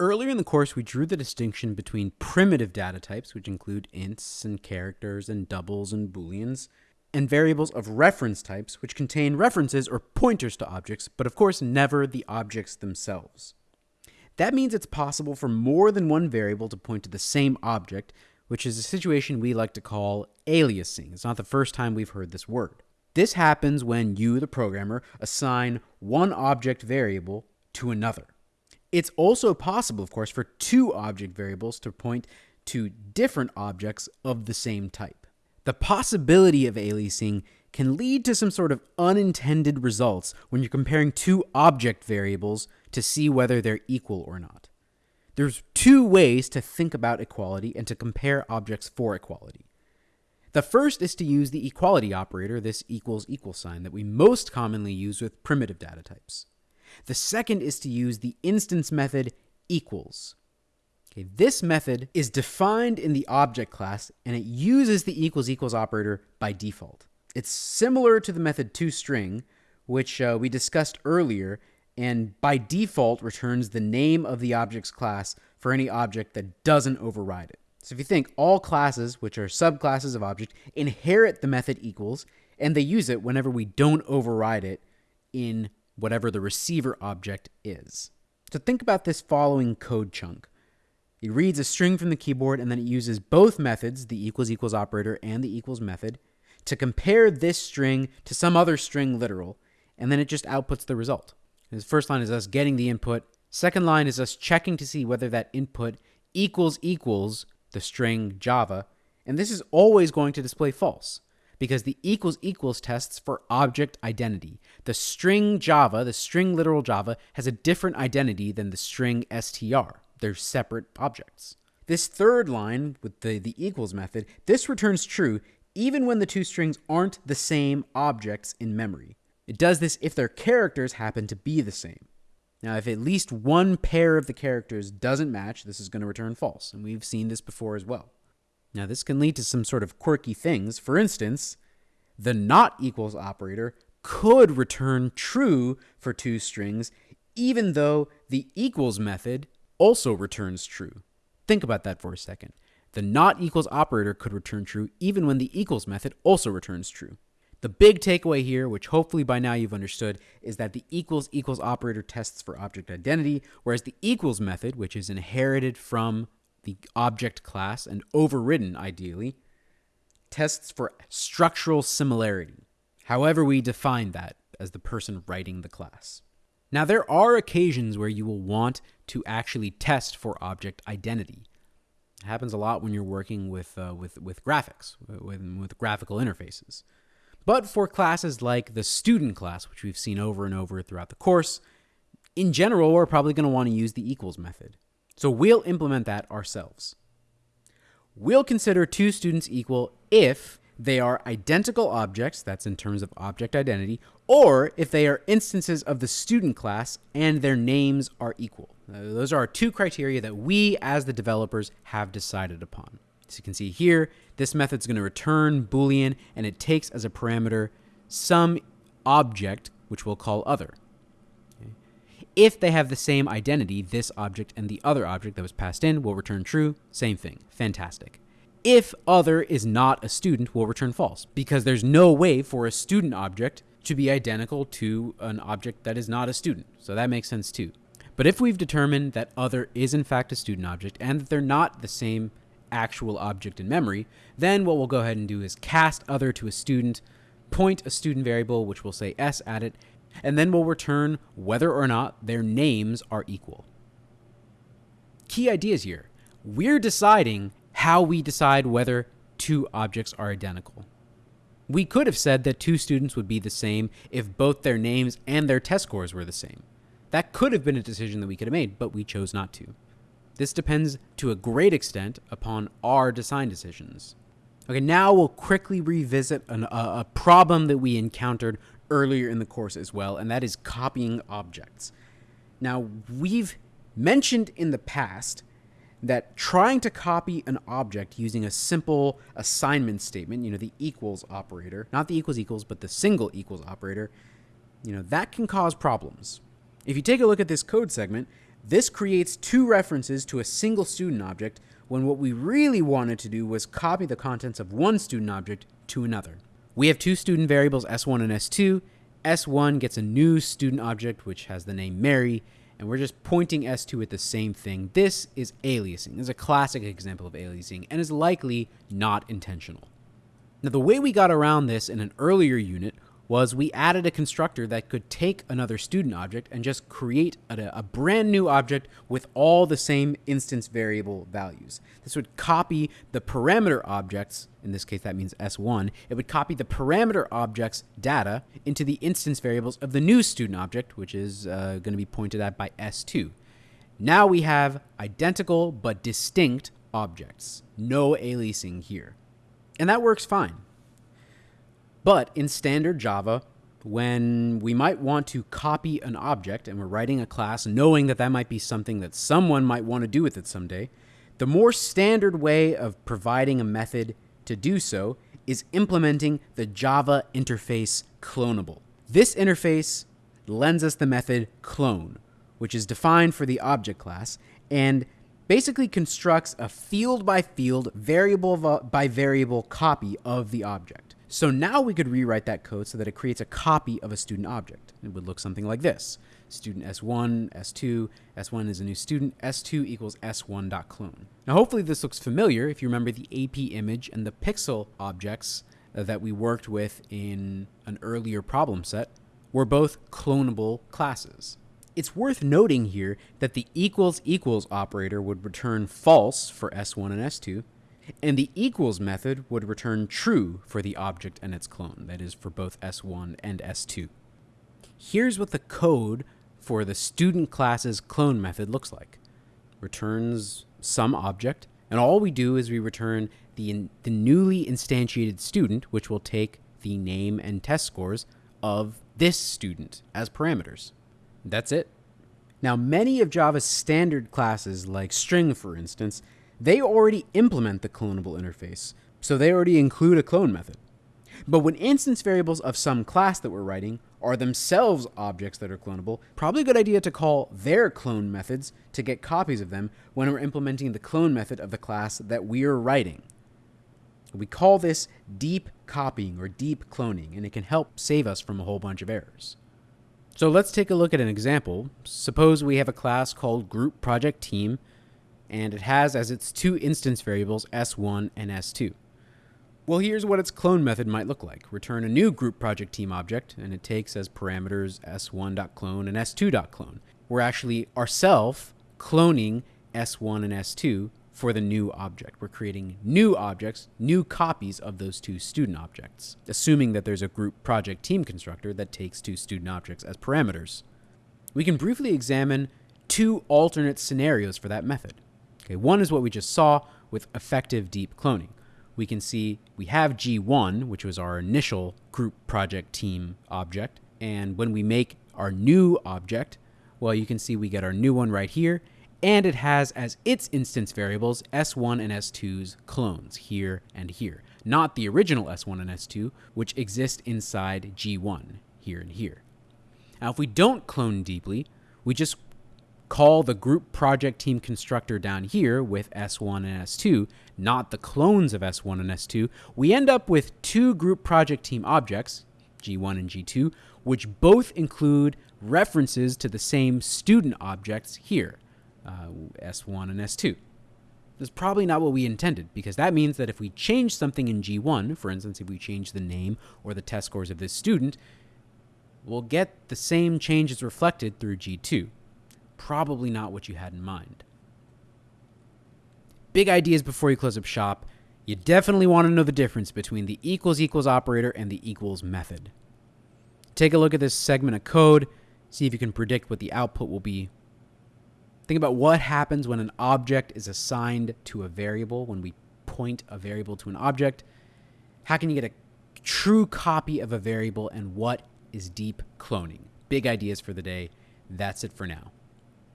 Earlier in the course, we drew the distinction between primitive data types, which include ints and characters and doubles and booleans, and variables of reference types, which contain references or pointers to objects, but of course never the objects themselves. That means it's possible for more than one variable to point to the same object, which is a situation we like to call aliasing. It's not the first time we've heard this word. This happens when you, the programmer, assign one object variable to another. It's also possible, of course, for two object variables to point to different objects of the same type. The possibility of aliasing can lead to some sort of unintended results when you're comparing two object variables to see whether they're equal or not. There's two ways to think about equality and to compare objects for equality. The first is to use the equality operator, this equals equal sign, that we most commonly use with primitive data types. The second is to use the instance method equals. Okay, this method is defined in the object class and it uses the equals equals operator by default. It's similar to the method toString, which uh, we discussed earlier, and by default returns the name of the object's class for any object that doesn't override it. So if you think all classes, which are subclasses of object, inherit the method equals, and they use it whenever we don't override it in whatever the receiver object is. So think about this following code chunk. It reads a string from the keyboard and then it uses both methods, the equals equals operator and the equals method, to compare this string to some other string literal, and then it just outputs the result. The first line is us getting the input. Second line is us checking to see whether that input equals equals the string Java, and this is always going to display false because the equals equals tests for object identity. The string Java, the string literal Java, has a different identity than the string str. They're separate objects. This third line with the, the equals method, this returns true even when the two strings aren't the same objects in memory. It does this if their characters happen to be the same. Now, if at least one pair of the characters doesn't match, this is going to return false, and we've seen this before as well. Now, this can lead to some sort of quirky things. For instance, the not equals operator could return true for two strings, even though the equals method also returns true. Think about that for a second. The not equals operator could return true even when the equals method also returns true. The big takeaway here, which hopefully by now you've understood, is that the equals equals operator tests for object identity, whereas the equals method, which is inherited from the object class and overridden ideally, tests for structural similarity, however we define that as the person writing the class. Now, there are occasions where you will want to actually test for object identity. It happens a lot when you're working with, uh, with, with graphics, with, with graphical interfaces. But for classes like the student class, which we've seen over and over throughout the course, in general, we're probably going to want to use the equals method. So we'll implement that ourselves. We'll consider two students equal if they are identical objects, that's in terms of object identity, or if they are instances of the student class and their names are equal. Uh, those are our two criteria that we as the developers have decided upon. As you can see here, this method is going to return Boolean and it takes as a parameter some object, which we'll call other. If they have the same identity, this object and the other object that was passed in will return true. Same thing. Fantastic. If other is not a student, will return false because there's no way for a student object to be identical to an object that is not a student. So that makes sense too. But if we've determined that other is in fact a student object and that they're not the same actual object in memory, then what we'll go ahead and do is cast other to a student, point a student variable, which we'll say s at it, and then we'll return whether or not their names are equal. Key ideas here. We're deciding how we decide whether two objects are identical. We could have said that two students would be the same if both their names and their test scores were the same. That could have been a decision that we could have made, but we chose not to. This depends to a great extent upon our design decisions. Okay, now we'll quickly revisit an, a, a problem that we encountered earlier in the course as well, and that is copying objects. Now, we've mentioned in the past that trying to copy an object using a simple assignment statement, you know, the equals operator, not the equals equals, but the single equals operator, you know, that can cause problems. If you take a look at this code segment, This creates two references to a single student object when what we really wanted to do was copy the contents of one student object to another. We have two student variables S1 and S2. S1 gets a new student object which has the name Mary, and we're just pointing S2 at the same thing. This is aliasing. This is a classic example of aliasing and is likely not intentional. Now, the way we got around this in an earlier unit was we added a constructor that could take another student object and just create a, a, brand new object with all the same instance variable values. This would copy the parameter objects, in this case that means S1, it would copy the parameter object's data into the instance variables of the new student object, which is uh, going to be pointed at by S2. Now we have identical but distinct objects. No aliasing here. And that works fine. But in standard Java, when we might want to copy an object and we're writing a class knowing that that might be something that someone might want to do with it someday, the more standard way of providing a method to do so is implementing the Java interface Cloneable. This interface lends us the method clone, which is defined for the object class and basically constructs a field by field, variable by variable copy of the object. So now we could rewrite that code so that it creates a copy of a student object. It would look something like this. Student S1, S2, S1 is a new student, S2 equals S1.clone. Now hopefully this looks familiar if you remember the AP image and the pixel objects uh, that we worked with in an earlier problem set were both clonable classes. It's worth noting here that the equals equals operator would return false for S1 and S2, and the equals method would return true for the object and its clone, that is for both S1 and S2. Here's what the code for the student class's clone method looks like. Returns some object, and all we do is we return the, the newly instantiated student, which will take the name and test scores of this student as parameters. That's it. Now, many of Java's standard classes, like string for instance, they already implement the Cloneable interface, so they already include a clone method. But when instance variables of some class that we're writing are themselves objects that are clonable, probably a good idea to call their clone methods to get copies of them when we're implementing the clone method of the class that we're writing. We call this deep copying or deep cloning, and it can help save us from a whole bunch of errors. So let's take a look at an example. Suppose we have a class called group project team and it has as its two instance variables S1 and S2. Well, here's what its clone method might look like. Return a new group project team object, and it takes as parameters s1.clone and s2.clone. We're actually ourselves cloning s1 and s2 for the new object. We're creating new objects, new copies of those two student objects, assuming that there's a group project team constructor that takes two student objects as parameters. We can briefly examine two alternate scenarios for that method. Okay, one is what we just saw with effective deep cloning. We can see we have G1, which was our initial group project team object. And when we make our new object, well, you can see we get our new one right here. And it has as its instance variables S1 and S2's clones here and here, not the original S1 and S2, which exist inside G1 here and here. Now, if we don't clone deeply, we just call the group project team constructor down here with S1 and S2, not the clones of S1 and S2, we end up with two group project team objects, G1 and G2, which both include references to the same student objects here, uh, S1 and S2. That's probably not what we intended, because that means that if we change something in G1, for instance, if we change the name or the test scores of this student, we'll get the same changes reflected through G2 probably not what you had in mind. Big ideas before you close up shop. You definitely want to know the difference between the equals equals operator and the equals method. Take a look at this segment of code, see if you can predict what the output will be. Think about what happens when an object is assigned to a variable, when we point a variable to an object. How can you get a true copy of a variable and what is deep cloning? Big ideas for the day. That's it for now.